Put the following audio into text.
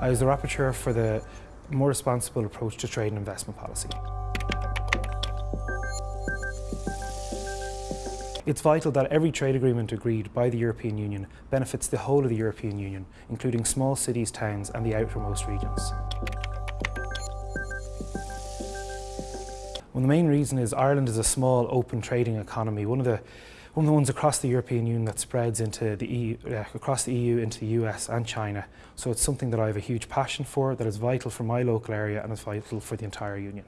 I was the rapporteur for the more responsible approach to trade and investment policy. It's vital that every trade agreement agreed by the European Union benefits the whole of the European Union, including small cities, towns and the outermost regions. Well, the main reason is Ireland is a small, open trading economy, one of the one of the ones across the European Union that spreads into the EU, uh, across the EU into the US and China. So it's something that I have a huge passion for, that is vital for my local area and is vital for the entire Union.